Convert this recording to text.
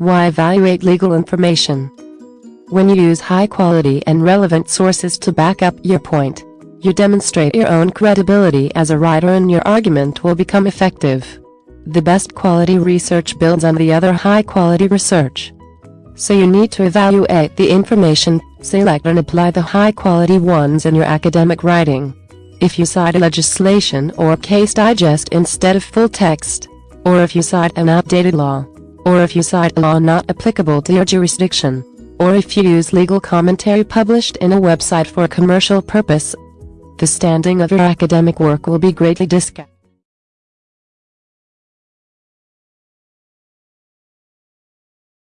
Why evaluate legal information? When you use high quality and relevant sources to back up your point, you demonstrate your own credibility as a writer and your argument will become effective. The best quality research builds on the other high quality research. So you need to evaluate the information, select and apply the high quality ones in your academic writing. If you cite a legislation or case digest instead of full text, or if you cite an outdated law, or if you cite a law not applicable to your jurisdiction, or if you use legal commentary published in a website for a commercial purpose, the standing of your academic work will be greatly discounted.